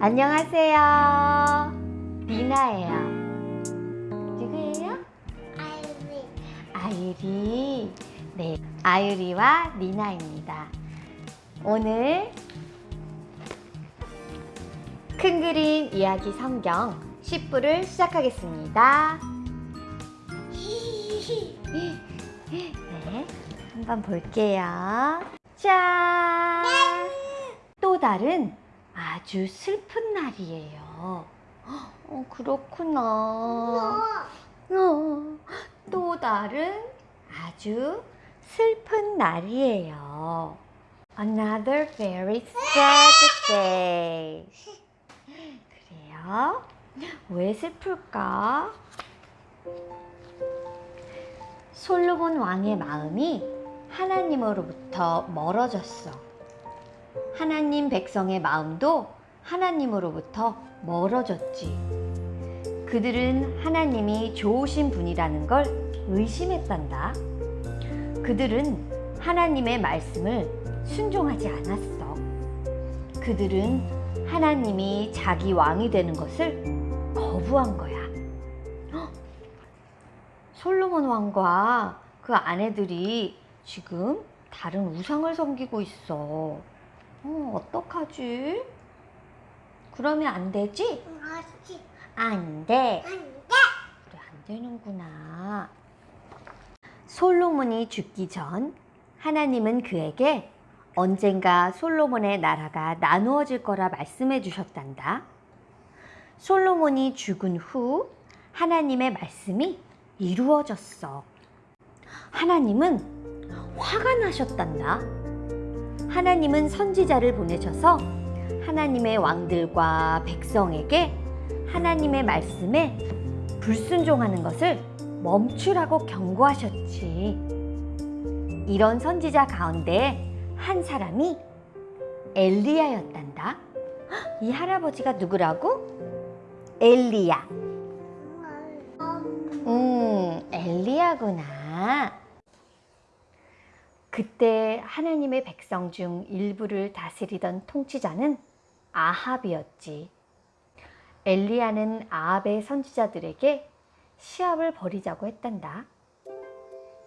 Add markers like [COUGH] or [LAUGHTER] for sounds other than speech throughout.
안녕하세요. 리나예요. 누구예요? 아이비 아유리. 네, 아유리와 리나입니다. 오늘 큰 그림 이야기 성경 10부를 시작하겠습니다. 네, 한번 볼게요. 짠! 또 다른 아주 슬픈 날이에요. 어, 그렇구나. 어, 또 다른 아주 슬픈 날이에요. Another very sad day. 그래요? 왜 슬플까? 솔로몬 왕의 마음이 하나님으로부터 멀어졌어. 하나님 백성의 마음도 하나님으로부터 멀어졌지. 그들은 하나님이 좋으신 분이라는 걸 의심했단다. 그들은 하나님의 말씀을 순종하지 않았어. 그들은 하나님이 자기 왕이 되는 것을 거부한 거야. 헉! 솔로몬 왕과 그 아내들이 지금 다른 우상을 섬기고 있어. 어, 어떡하지? 그러면 안 되지? 안 돼. 안 돼 그래, 안 되는구나. 솔로몬이 죽기 전 하나님은 그에게 언젠가 솔로몬의 나라가 나누어질 거라 말씀해 주셨단다. 솔로몬이 죽은 후 하나님의 말씀이 이루어졌어. 하나님은 화가 나셨단다. 하나님은 선지자를 보내셔서 하나님의 왕들과 백성에게 하나님의 말씀에 불순종하는 것을 멈추라고 경고하셨지. 이런 선지자 가운데 한 사람이 엘리야였단다. 헉, 이 할아버지가 누구라고? 엘리야. 음, 엘리야구나. 그때 하나님의 백성 중 일부를 다스리던 통치자는 아합이었지. 엘리야는 아합의 선지자들에게 시합을 벌이자고 했단다.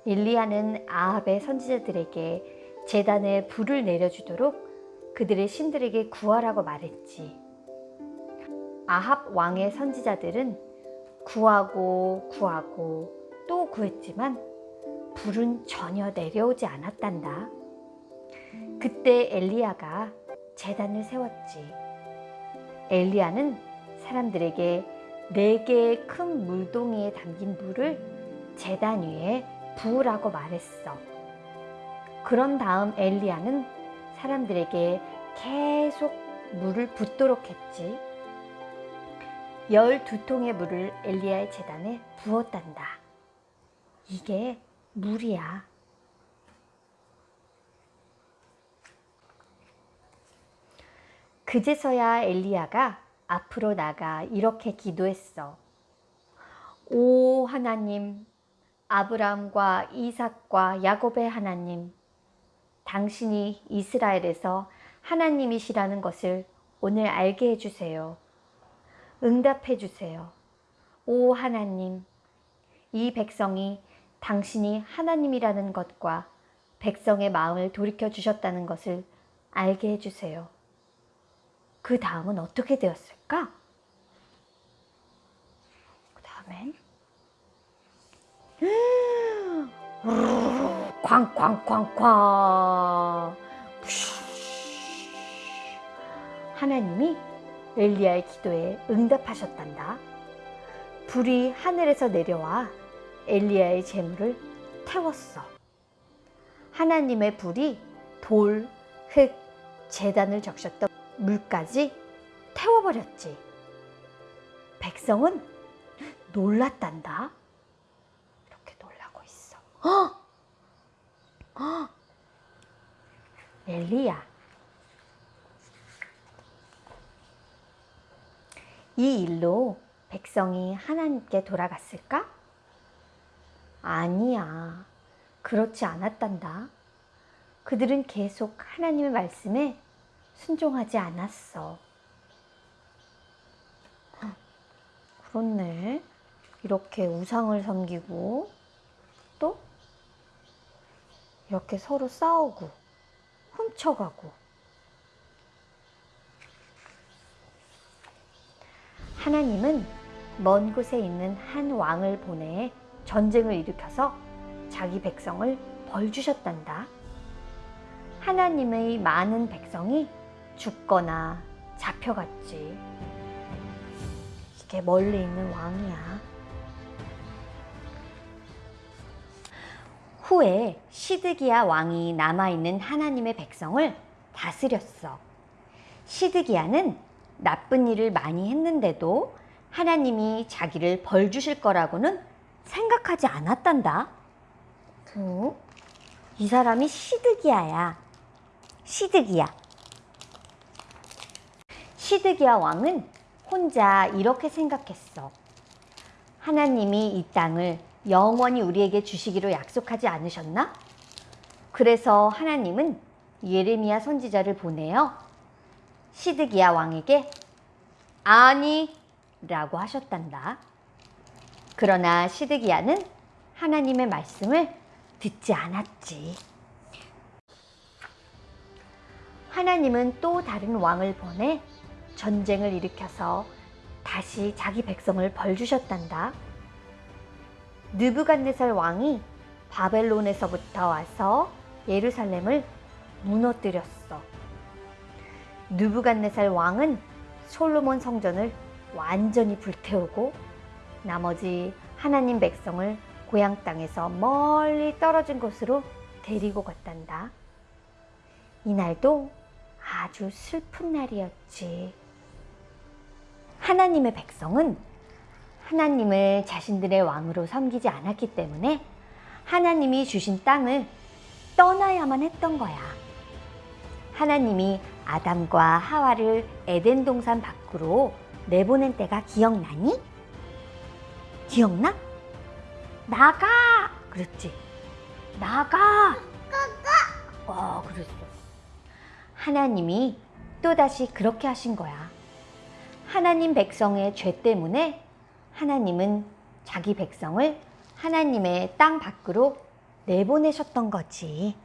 엘리야는 아합의 선지자들에게 재단에 불을 내려주도록 그들의 신들에게 구하라고 말했지. 아합 왕의 선지자들은 구하고 구하고 또 구했지만 불은 전혀 내려오지 않았단다. 그때 엘리야가 재단을 세웠지. 엘리야는 사람들에게 네 개의 큰 물동이에 담긴 물을 재단 위에 부으라고 말했어. 그런 다음 엘리야는 사람들에게 계속 물을 붓도록 했지. 열두 통의 물을 엘리야의 재단에 부었단다. 이게 물이야. 그제서야 엘리야가 앞으로 나가 이렇게 기도했어. 오 하나님, 아브라함과 이삭과 야곱의 하나님, 당신이 이스라엘에서 하나님이시라는 것을 오늘 알게 해주세요. 응답해 주세요. 오 하나님, 이 백성이 당신이 하나님이라는 것과 백성의 마음을 돌이켜 주셨다는 것을 알게 해주세요. 그 다음은 어떻게 되었을까? 그 다음엔 [GASPS] 쾅쾅쾅쾅 하나님이 엘리야의 기도에 응답하셨단다. 불이 하늘에서 내려와 엘리야의 재물을 태웠어. 하나님의 불이 돌, 흙, 재단을 적셨던 물까지 태워버렸지. 백성은 놀랐단다. 이렇게 놀라고 있어. 어? 어? 엘리야. 이 일로 백성이 하나님께 돌아갔을까? 아니야. 그렇지 않았단다. 그들은 계속 하나님의 말씀에 순종하지 않았어. 헉, 그렇네. 이렇게 우상을 섬기고 또 이렇게 서로 싸우고 훔쳐가고 하나님은 먼 곳에 있는 한 왕을 보내 전쟁을 일으켜서 자기 백성을 벌 주셨단다. 하나님의 많은 백성이 죽거나 잡혀갔지. 이게 멀리 있는 왕이야. 후에 시드기야 왕이 남아있는 하나님의 백성을 다스렸어. 시드기야는 나쁜 일을 많이 했는데도 하나님이 자기를 벌 주실 거라고는 생각하지 않았단다. 어? 이 사람이 시드기야야. 시드기야. 시드기야 왕은 혼자 이렇게 생각했어. 하나님이 이 땅을 영원히 우리에게 주시기로 약속하지 않으셨나? 그래서 하나님은 예레미야 선지자를 보내어 시드기야 왕에게 아니 라고 하셨단다. 그러나 시드기야는 하나님의 말씀을 듣지 않았지. 하나님은 또 다른 왕을 보내 전쟁을 일으켜서 다시 자기 백성을 벌주셨단다. 느부갓네살 왕이 바벨론에서부터 와서 예루살렘을 무너뜨렸어. 느부갓네살 왕은 솔로몬 성전을 완전히 불태우고 나머지 하나님 백성을 고향 땅에서 멀리 떨어진 곳으로 데리고 갔단다. 이날도 아주 슬픈 날이었지. 하나님의 백성은 하나님을 자신들의 왕으로 섬기지 않았기 때문에 하나님이 주신 땅을 떠나야만 했던 거야. 하나님이 아담과 하와를 에덴 동산 밖으로 내보낸 때가 기억나니? 기억나? 나가! 그랬지. 나가! 어, 그랬어. 하나님이 또다시 그렇게 하신 거야. 하나님 백성의 죄 때문에 하나님은 자기 백성을 하나님의 땅 밖으로 내보내셨던 거지.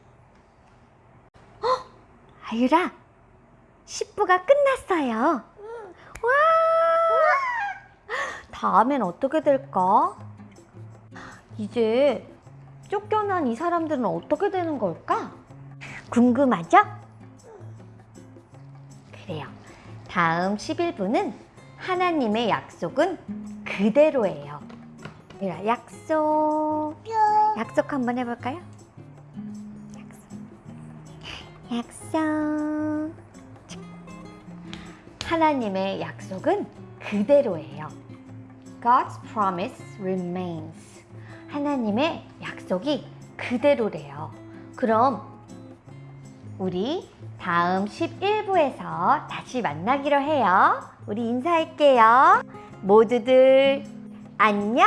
어? 아유라, 10부가 끝났어요. 와! 다음엔 어떻게 될까? 이제 쫓겨난 이 사람들은 어떻게 되는 걸까? 궁금하죠? 그래요. 다음 11부는 하나님의 약속은 그대로예요. 유라, 약속. 약속 한번 해볼까요? 약속. 약속. 하나님의 약속은 그대로예요. God's promise remains. 하나님의 약속이 그대로래요. 그럼 우리 다음 11부에서 다시 만나기로 해요. 우리 인사할게요. 모두들 안녕.